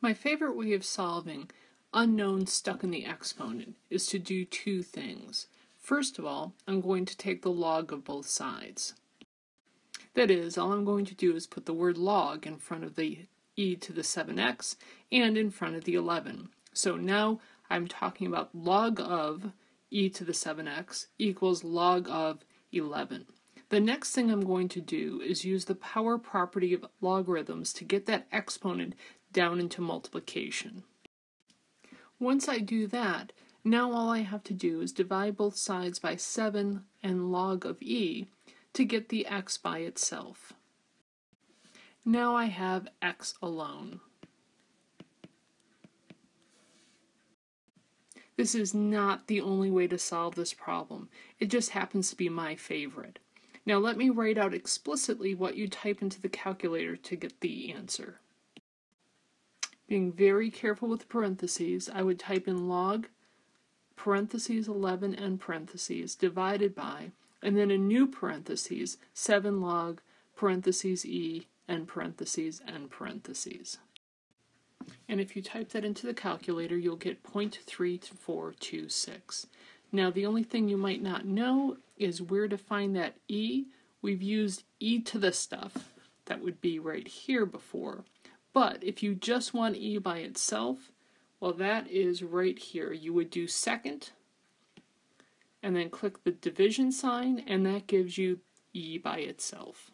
My favorite way of solving unknowns stuck in the exponent is to do two things. First of all, I'm going to take the log of both sides. That is, all I'm going to do is put the word log in front of the e to the 7x and in front of the 11. So now I'm talking about log of e to the 7x equals log of 11. The next thing I'm going to do is use the power property of logarithms to get that exponent down into multiplication. Once I do that, now all I have to do is divide both sides by 7 and log of e to get the x by itself. Now I have x alone. This is not the only way to solve this problem. It just happens to be my favorite. Now let me write out explicitly what you type into the calculator to get the answer. Being very careful with parentheses, I would type in log parentheses 11 and parentheses divided by, and then a new parentheses, 7 log parentheses e and parentheses and parentheses. And if you type that into the calculator, you'll get 0.3426. Now, the only thing you might not know is where to find that e. We've used e to the stuff. That would be right here before. But if you just want e by itself, well, that is right here. You would do second, and then click the division sign, and that gives you e by itself.